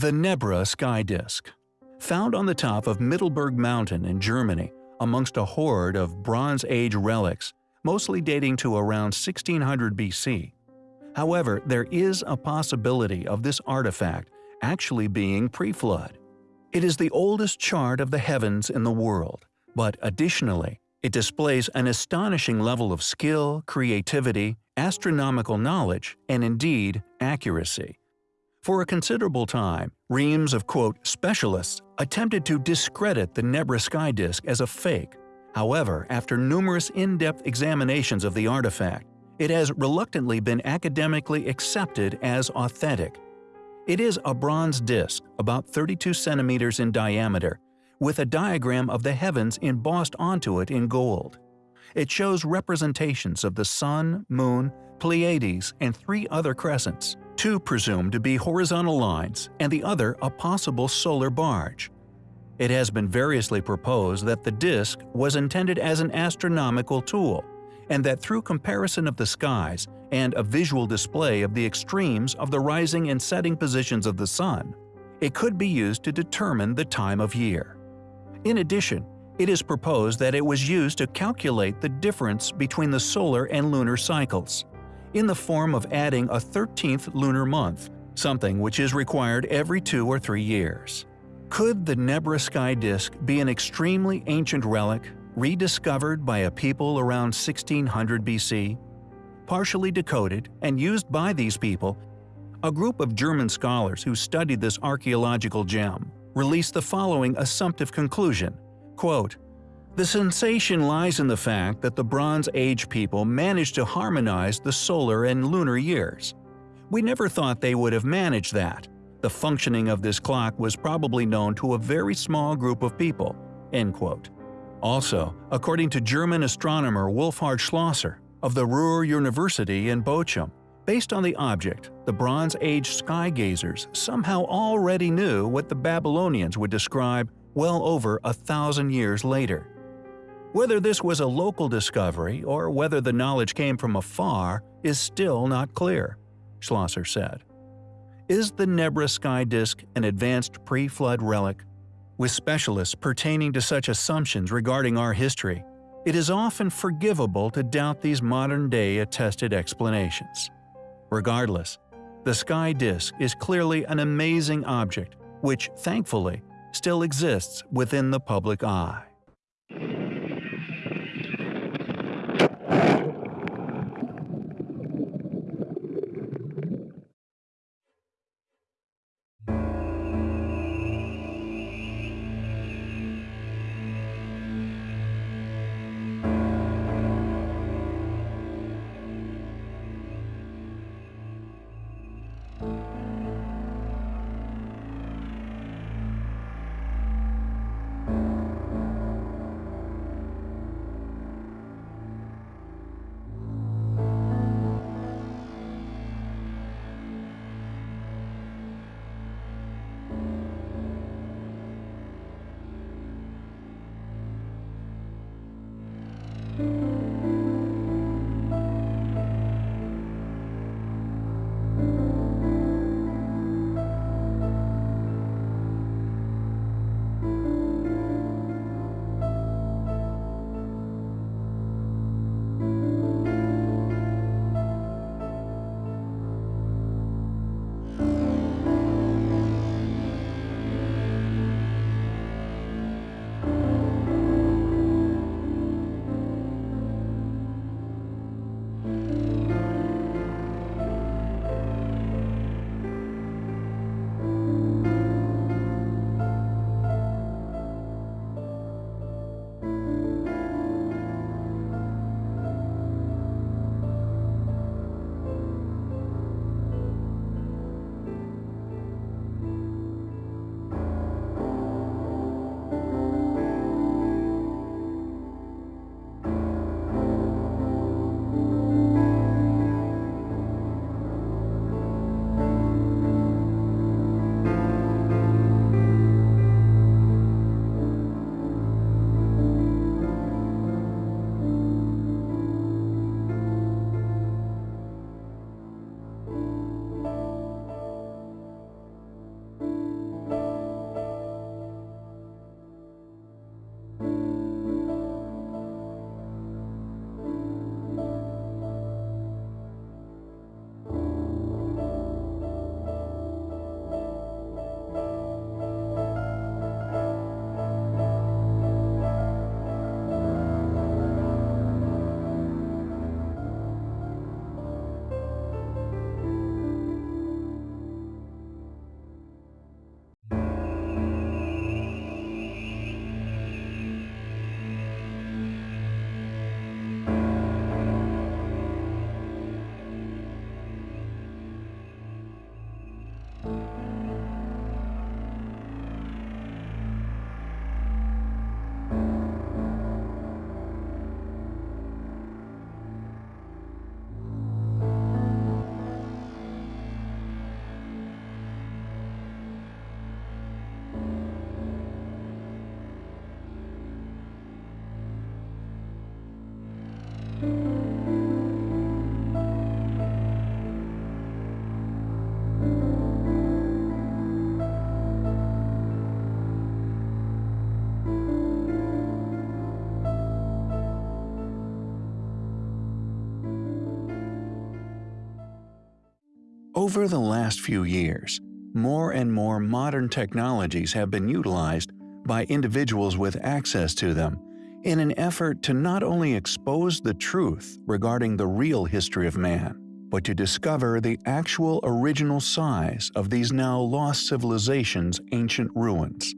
The Nebra Sky Disk Found on the top of Mittelberg Mountain in Germany, amongst a hoard of Bronze Age relics, mostly dating to around 1600 BC. However, there is a possibility of this artifact actually being pre-flood. It is the oldest chart of the heavens in the world, but additionally, it displays an astonishing level of skill, creativity, astronomical knowledge, and indeed, accuracy. For a considerable time, reams of quote specialists attempted to discredit the Nebra sky disk as a fake. However, after numerous in-depth examinations of the artifact, it has reluctantly been academically accepted as authentic. It is a bronze disk, about 32 centimeters in diameter, with a diagram of the heavens embossed onto it in gold. It shows representations of the Sun, Moon, Pleiades, and three other crescents, two presumed to be horizontal lines and the other a possible solar barge. It has been variously proposed that the disk was intended as an astronomical tool, and that through comparison of the skies and a visual display of the extremes of the rising and setting positions of the Sun, it could be used to determine the time of year. In addition, it is proposed that it was used to calculate the difference between the solar and lunar cycles, in the form of adding a 13th lunar month, something which is required every two or three years. Could the Nebra sky disk be an extremely ancient relic rediscovered by a people around 1600 BC. Partially decoded and used by these people, a group of German scholars who studied this archaeological gem released the following assumptive conclusion, quote, The sensation lies in the fact that the Bronze Age people managed to harmonize the solar and lunar years. We never thought they would have managed that. The functioning of this clock was probably known to a very small group of people." End quote. Also, according to German astronomer Wolfhard Schlosser of the Ruhr University in Bochum, based on the object, the Bronze Age sky gazers somehow already knew what the Babylonians would describe well over a thousand years later. Whether this was a local discovery or whether the knowledge came from afar is still not clear, Schlosser said. Is the Nebra sky disk an advanced pre-flood relic with specialists pertaining to such assumptions regarding our history, it is often forgivable to doubt these modern-day attested explanations. Regardless, the sky disk is clearly an amazing object which, thankfully, still exists within the public eye. Over the last few years, more and more modern technologies have been utilized by individuals with access to them in an effort to not only expose the truth regarding the real history of man, but to discover the actual original size of these now lost civilizations' ancient ruins.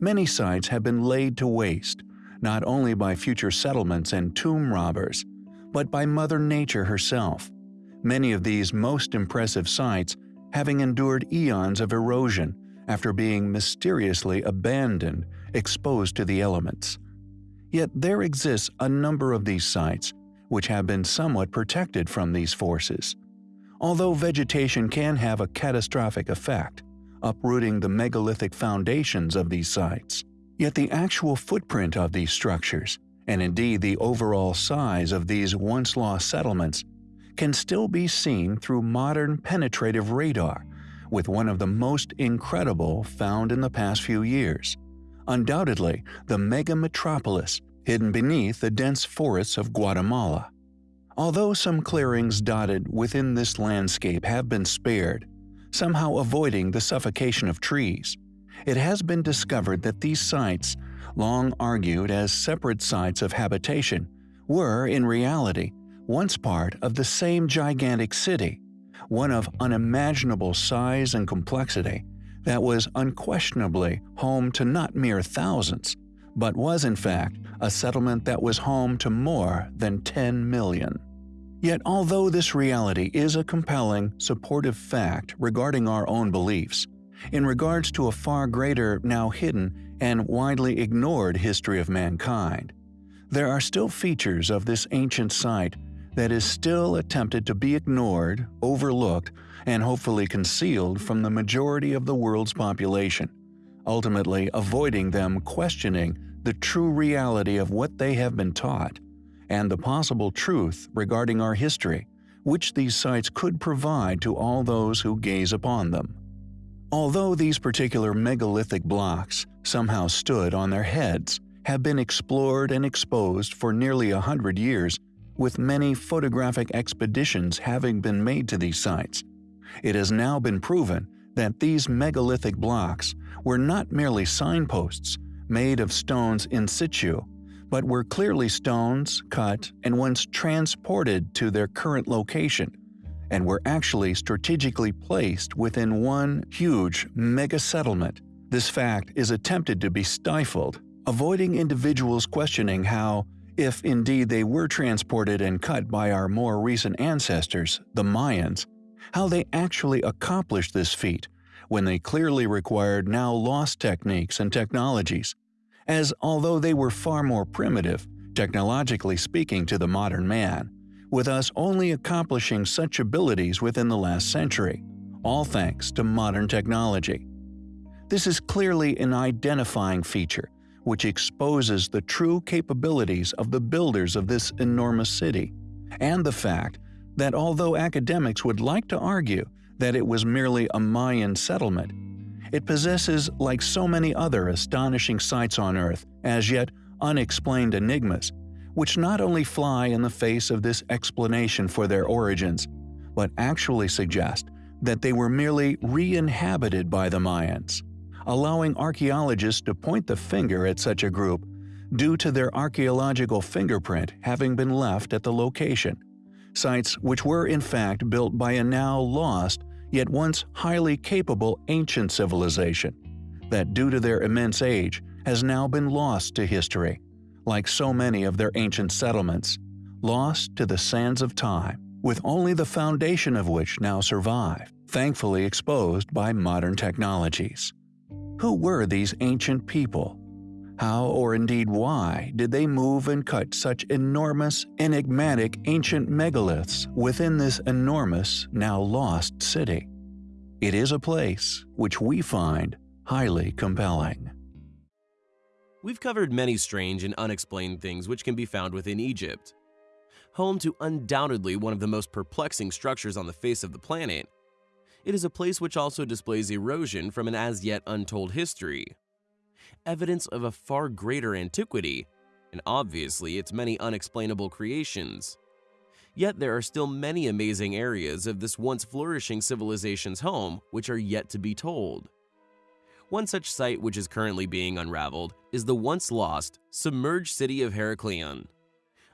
Many sites have been laid to waste, not only by future settlements and tomb robbers, but by Mother Nature herself. Many of these most impressive sites having endured eons of erosion after being mysteriously abandoned, exposed to the elements. Yet there exists a number of these sites which have been somewhat protected from these forces. Although vegetation can have a catastrophic effect, uprooting the megalithic foundations of these sites, yet the actual footprint of these structures, and indeed the overall size of these once lost settlements, can still be seen through modern penetrative radar, with one of the most incredible found in the past few years. Undoubtedly, the mega metropolis hidden beneath the dense forests of Guatemala. Although some clearings dotted within this landscape have been spared, somehow avoiding the suffocation of trees, it has been discovered that these sites, long argued as separate sites of habitation, were, in reality, once part of the same gigantic city, one of unimaginable size and complexity, that was unquestionably home to not mere thousands, but was in fact a settlement that was home to more than 10 million. Yet although this reality is a compelling, supportive fact regarding our own beliefs, in regards to a far greater, now hidden, and widely ignored history of mankind, there are still features of this ancient site that is still attempted to be ignored, overlooked, and hopefully concealed from the majority of the world's population ultimately avoiding them questioning the true reality of what they have been taught, and the possible truth regarding our history, which these sites could provide to all those who gaze upon them. Although these particular megalithic blocks somehow stood on their heads, have been explored and exposed for nearly a hundred years, with many photographic expeditions having been made to these sites, it has now been proven that these megalithic blocks were not merely signposts made of stones in situ, but were clearly stones cut and once transported to their current location, and were actually strategically placed within one huge mega settlement. This fact is attempted to be stifled, avoiding individuals questioning how, if indeed they were transported and cut by our more recent ancestors, the Mayans, how they actually accomplished this feat when they clearly required now lost techniques and technologies, as although they were far more primitive, technologically speaking to the modern man, with us only accomplishing such abilities within the last century, all thanks to modern technology. This is clearly an identifying feature which exposes the true capabilities of the builders of this enormous city, and the fact that although academics would like to argue that it was merely a Mayan settlement, it possesses, like so many other astonishing sites on Earth, as yet unexplained enigmas, which not only fly in the face of this explanation for their origins, but actually suggest that they were merely re-inhabited by the Mayans, allowing archaeologists to point the finger at such a group due to their archaeological fingerprint having been left at the location sites which were in fact built by a now lost yet once highly capable ancient civilization that due to their immense age has now been lost to history, like so many of their ancient settlements, lost to the sands of time, with only the foundation of which now survive, thankfully exposed by modern technologies. Who were these ancient people how or indeed why did they move and cut such enormous, enigmatic ancient megaliths within this enormous, now lost city? It is a place which we find highly compelling. We've covered many strange and unexplained things which can be found within Egypt. Home to undoubtedly one of the most perplexing structures on the face of the planet, it is a place which also displays erosion from an as yet untold history evidence of a far greater antiquity, and obviously its many unexplainable creations. Yet there are still many amazing areas of this once flourishing civilization's home which are yet to be told. One such site which is currently being unraveled is the once lost, submerged city of Heraklion.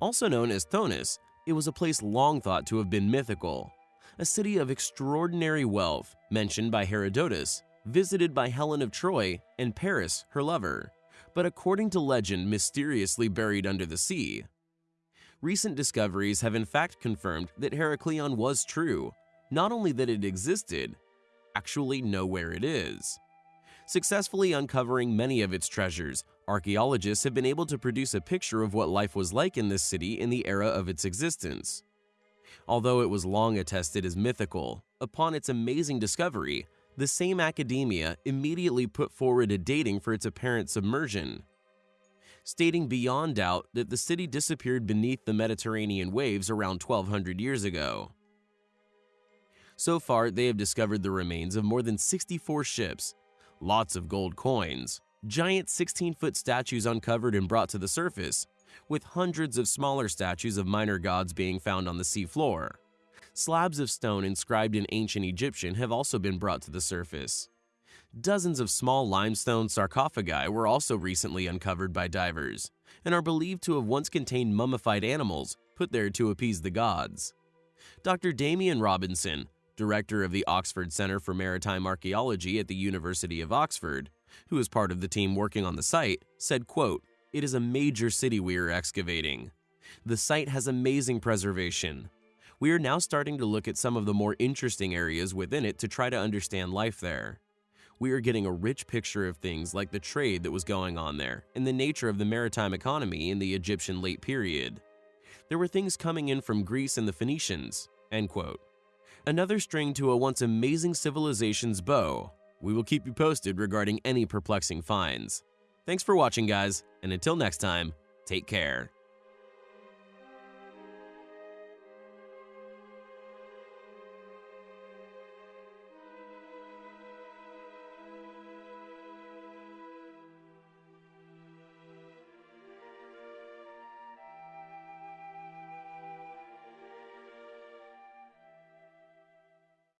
Also known as Thonis, it was a place long thought to have been mythical, a city of extraordinary wealth mentioned by Herodotus, visited by Helen of Troy and Paris, her lover, but according to legend mysteriously buried under the sea. Recent discoveries have in fact confirmed that Heraklion was true, not only that it existed, actually know where it is. Successfully uncovering many of its treasures, archaeologists have been able to produce a picture of what life was like in this city in the era of its existence. Although it was long attested as mythical, upon its amazing discovery, the same academia immediately put forward a dating for its apparent submersion, stating beyond doubt that the city disappeared beneath the Mediterranean waves around 1200 years ago. So far, they have discovered the remains of more than 64 ships, lots of gold coins, giant 16-foot statues uncovered and brought to the surface, with hundreds of smaller statues of minor gods being found on the seafloor. Slabs of stone inscribed in ancient Egyptian have also been brought to the surface. Dozens of small limestone sarcophagi were also recently uncovered by divers and are believed to have once contained mummified animals put there to appease the gods. Dr. Damian Robinson, director of the Oxford Centre for Maritime Archaeology at the University of Oxford, who is part of the team working on the site, said, quote, It is a major city we are excavating. The site has amazing preservation. We are now starting to look at some of the more interesting areas within it to try to understand life there. We are getting a rich picture of things like the trade that was going on there and the nature of the maritime economy in the Egyptian late period. There were things coming in from Greece and the Phoenicians. End quote. Another string to a once amazing civilization's bow. We will keep you posted regarding any perplexing finds. Thanks for watching, guys, and until next time, take care.